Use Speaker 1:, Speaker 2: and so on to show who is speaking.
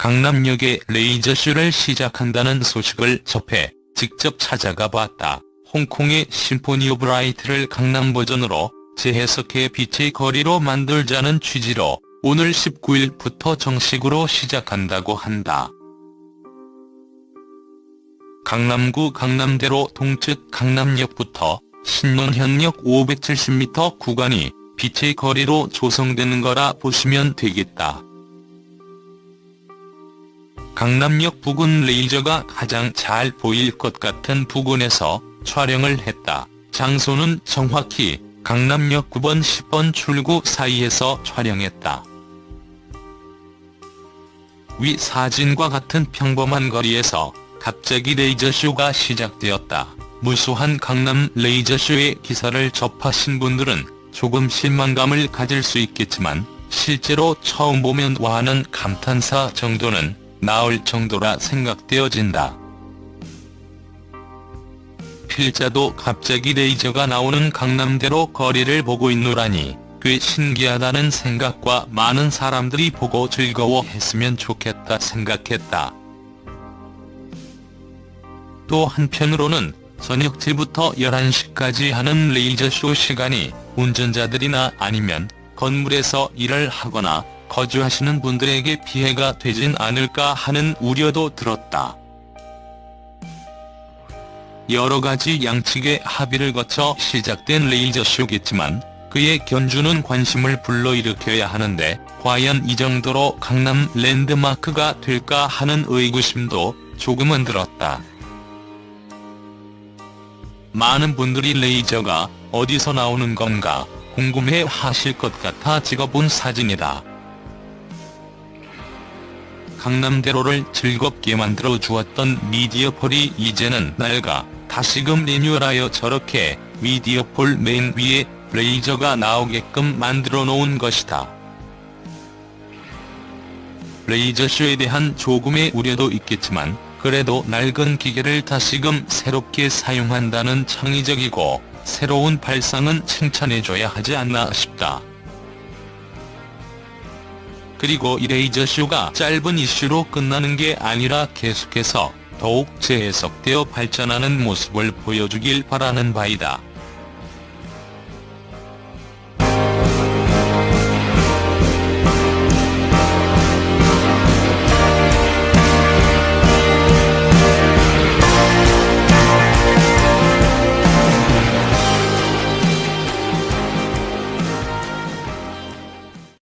Speaker 1: 강남역에 레이저쇼를 시작한다는 소식을 접해 직접 찾아가 봤다. 홍콩의 Symphony of Light를 강남 버전으로 재해석해 빛의 거리로 만들자는 취지로 오늘 19일부터 정식으로 시작한다고 한다. 강남구 강남대로 동측 강남역부터 신논현역 570m 구간이 빛의 거리로 조성되는 거라 보시면 되겠다. 강남역 부근 레이저가 가장 잘 보일 것 같은 부근에서 촬영을 했다. 장소는 정확히 강남역 9번 10번 출구 사이에서 촬영했다. 위 사진과 같은 평범한 거리에서 갑자기 레이저쇼가 시작되었다. 무수한 강남 레이저쇼의 기사를 접하신 분들은 조금 실망감을 가질 수 있겠지만 실제로 처음 보면 와하는 감탄사 정도는 나올 정도라 생각되어진다. 필자도 갑자기 레이저가 나오는 강남대로 거리를 보고 있노라니 꽤 신기하다는 생각과 많은 사람들이 보고 즐거워했으면 좋겠다 생각했다. 또 한편으로는 저녁 7부터 11시까지 하는 레이저쇼 시간이 운전자들이나 아니면 건물에서 일을 하거나 거주하시는 분들에게 피해가 되진 않을까 하는 우려도 들었다. 여러 가지 양측의 합의를 거쳐 시작된 레이저쇼겠지만 그의 견주는 관심을 불러일으켜야 하는데 과연 이 정도로 강남 랜드마크가 될까 하는 의구심도 조금은 들었다. 많은 분들이 레이저가 어디서 나오는 건가 궁금해 하실 것 같아 찍어본 사진이다. 강남대로를 즐겁게 만들어 주었던 미디어폴이 이제는 낡아 다시금 리뉴얼하여 저렇게 미디어폴 맨 위에 레이저가 나오게끔 만들어 놓은 것이다. 레이저쇼에 대한 조금의 우려도 있겠지만 그래도 낡은 기계를 다시금 새롭게 사용한다는 창의적이고 새로운 발상은 칭찬해줘야 하지 않나 싶다. 그리고 이 레이저 쇼가 짧은 이슈로 끝나는 게 아니라 계속해서 더욱 재해석되어 발전하는 모습을 보여주길 바라는 바이다.